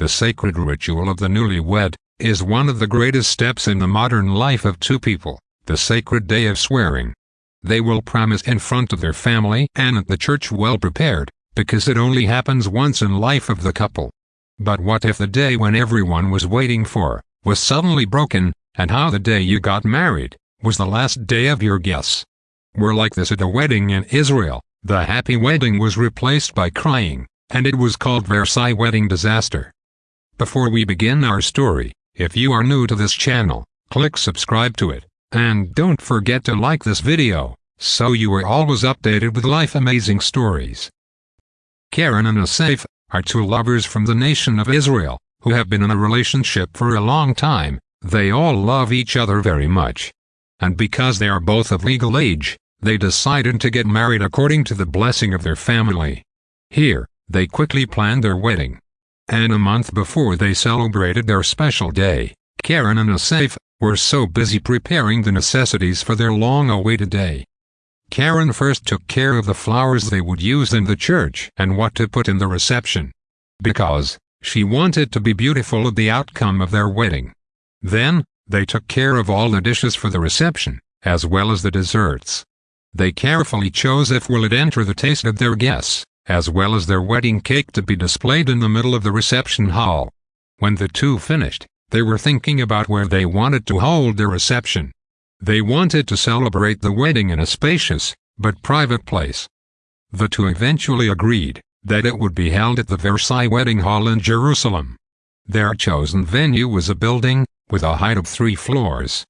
the sacred ritual of the newlywed, is one of the greatest steps in the modern life of two people, the sacred day of swearing. They will promise in front of their family and at the church well prepared, because it only happens once in life of the couple. But what if the day when everyone was waiting for, was suddenly broken, and how the day you got married, was the last day of your guess? We're like this at a wedding in Israel, the happy wedding was replaced by crying, and it was called Versailles Wedding Disaster. Before we begin our story, if you are new to this channel, click subscribe to it, and don't forget to like this video, so you are always updated with life amazing stories. Karen and Asaph are two lovers from the nation of Israel, who have been in a relationship for a long time, they all love each other very much. And because they are both of legal age, they decided to get married according to the blessing of their family. Here, they quickly planned their wedding. And a month before they celebrated their special day, Karen and Asaph were so busy preparing the necessities for their long-awaited day. Karen first took care of the flowers they would use in the church and what to put in the reception. Because, she wanted to be beautiful at the outcome of their wedding. Then, they took care of all the dishes for the reception, as well as the desserts. They carefully chose if will it enter the taste of their guests, as well as their wedding cake to be displayed in the middle of the reception hall. When the two finished, they were thinking about where they wanted to hold their reception. They wanted to celebrate the wedding in a spacious, but private place. The two eventually agreed that it would be held at the Versailles Wedding Hall in Jerusalem. Their chosen venue was a building, with a height of three floors.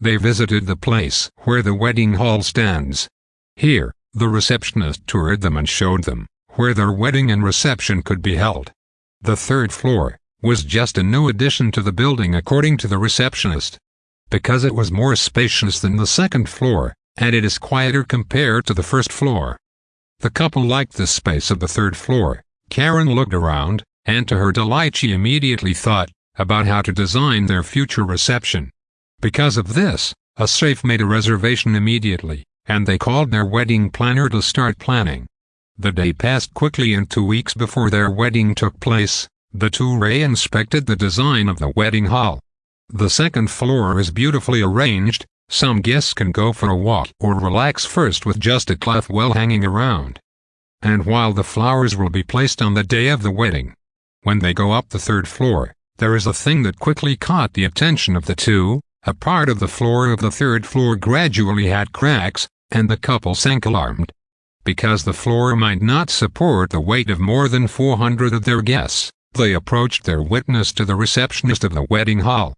They visited the place where the wedding hall stands. Here, the receptionist toured them and showed them where their wedding and reception could be held. The third floor was just a new addition to the building according to the receptionist because it was more spacious than the second floor, and it is quieter compared to the first floor. The couple liked the space of the third floor. Karen looked around, and to her delight she immediately thought about how to design their future reception. Because of this, Asaph made a reservation immediately, and they called their wedding planner to start planning. The day passed quickly and two weeks before their wedding took place, the two Ray inspected the design of the wedding hall. The second floor is beautifully arranged, some guests can go for a walk or relax first with just a cloth well hanging around. And while the flowers will be placed on the day of the wedding, when they go up the third floor, there is a thing that quickly caught the attention of the two, a part of the floor of the third floor gradually had cracks, and the couple sank alarmed. Because the floor might not support the weight of more than 400 of their guests, they approached their witness to the receptionist of the wedding hall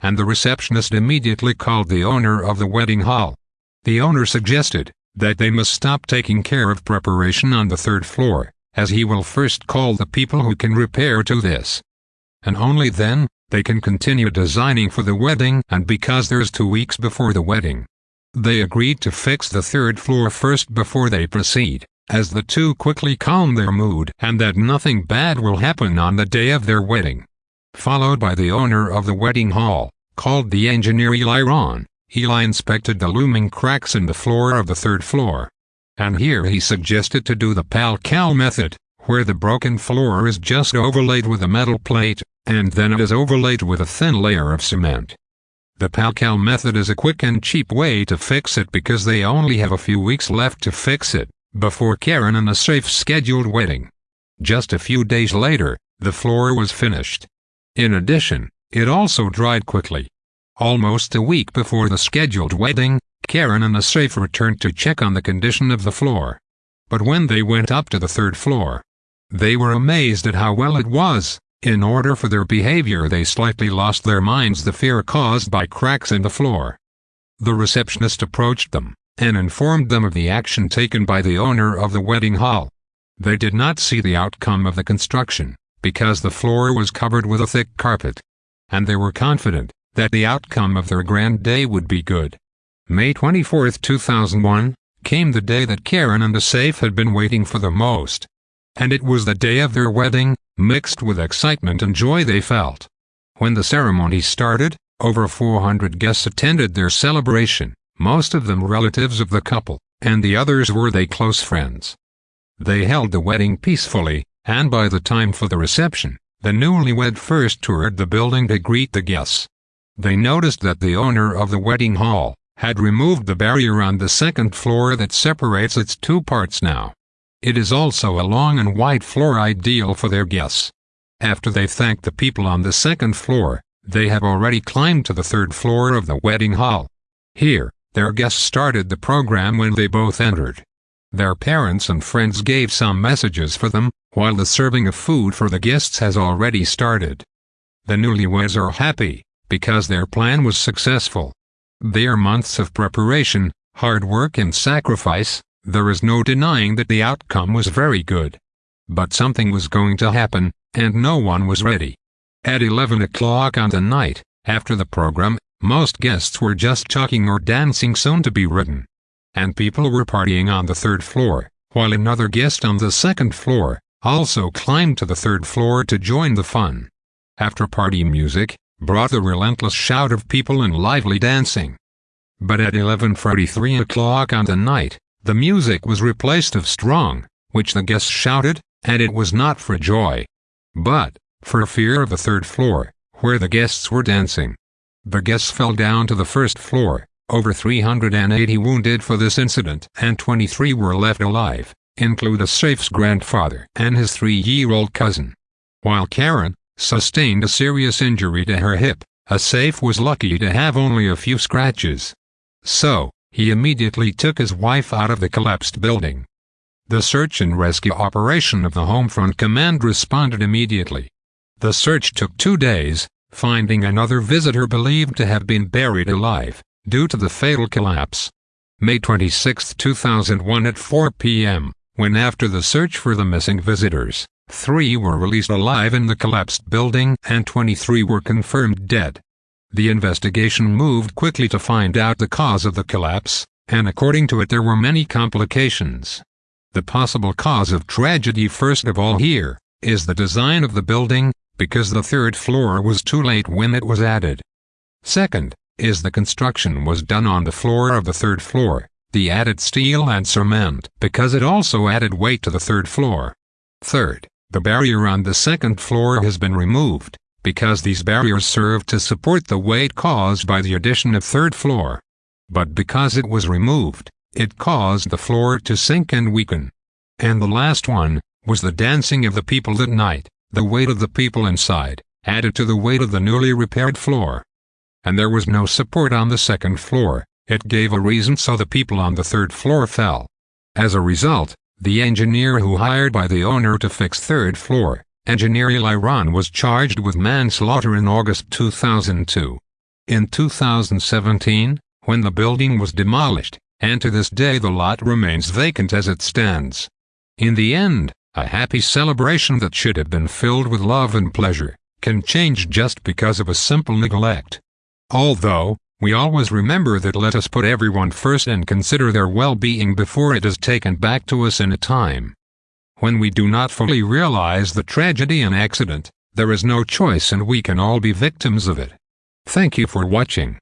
and the receptionist immediately called the owner of the wedding hall. The owner suggested that they must stop taking care of preparation on the third floor, as he will first call the people who can repair to this. And only then, they can continue designing for the wedding and because there's two weeks before the wedding. They agreed to fix the third floor first before they proceed, as the two quickly calm their mood and that nothing bad will happen on the day of their wedding. Followed by the owner of the wedding hall, called the engineer Eli Ron. Eli inspected the looming cracks in the floor of the third floor. And here he suggested to do the Pal-Kal method, where the broken floor is just overlaid with a metal plate, and then it is overlaid with a thin layer of cement. The Pal-Kal method is a quick and cheap way to fix it because they only have a few weeks left to fix it, before Karen and Asaph scheduled wedding. Just a few days later, the floor was finished. In addition, it also dried quickly. Almost a week before the scheduled wedding, Karen and Asaph returned to check on the condition of the floor. But when they went up to the third floor, they were amazed at how well it was. In order for their behavior they slightly lost their minds the fear caused by cracks in the floor. The receptionist approached them, and informed them of the action taken by the owner of the wedding hall. They did not see the outcome of the construction, because the floor was covered with a thick carpet and they were confident that the outcome of their grand day would be good. May 24, 2001, came the day that Karen and the safe had been waiting for the most. And it was the day of their wedding, mixed with excitement and joy they felt. When the ceremony started, over 400 guests attended their celebration, most of them relatives of the couple, and the others were they close friends. They held the wedding peacefully, and by the time for the reception, the newlywed first toured the building to greet the guests. They noticed that the owner of the wedding hall had removed the barrier on the second floor that separates its two parts now. It is also a long and wide floor ideal for their guests. After they thanked the people on the second floor, they have already climbed to the third floor of the wedding hall. Here, their guests started the program when they both entered. Their parents and friends gave some messages for them, while the serving of food for the guests has already started. The newlyweds are happy, because their plan was successful. Their months of preparation, hard work and sacrifice, there is no denying that the outcome was very good. But something was going to happen, and no one was ready. At 11 o'clock on the night, after the program, most guests were just talking or dancing soon to be written. And people were partying on the third floor, while another guest on the second floor, also climbed to the third floor to join the fun. After party music, brought the relentless shout of people and lively dancing. But at 11.43 o'clock on the night, the music was replaced of strong, which the guests shouted, and it was not for joy, but for fear of the third floor, where the guests were dancing. The guests fell down to the first floor, over 380 wounded for this incident and 23 were left alive include Asaph's grandfather and his three-year-old cousin. While Karen sustained a serious injury to her hip, a Safe was lucky to have only a few scratches. So, he immediately took his wife out of the collapsed building. The search and rescue operation of the Homefront Command responded immediately. The search took two days, finding another visitor believed to have been buried alive, due to the fatal collapse. May 26, 2001 at 4 p.m when after the search for the missing visitors, three were released alive in the collapsed building and 23 were confirmed dead. The investigation moved quickly to find out the cause of the collapse, and according to it there were many complications. The possible cause of tragedy first of all here, is the design of the building, because the third floor was too late when it was added. Second, is the construction was done on the floor of the third floor, the added steel and cement because it also added weight to the third floor. Third, the barrier on the second floor has been removed, because these barriers served to support the weight caused by the addition of third floor. But because it was removed, it caused the floor to sink and weaken. And the last one, was the dancing of the people that night, the weight of the people inside, added to the weight of the newly repaired floor. And there was no support on the second floor, it gave a reason so the people on the third floor fell. As a result, the engineer who hired by the owner to fix third floor, engineer Eli was charged with manslaughter in August 2002. In 2017, when the building was demolished, and to this day the lot remains vacant as it stands. In the end, a happy celebration that should have been filled with love and pleasure, can change just because of a simple neglect. Although, we always remember that let us put everyone first and consider their well-being before it is taken back to us in a time. When we do not fully realize the tragedy and accident, there is no choice and we can all be victims of it. Thank you for watching.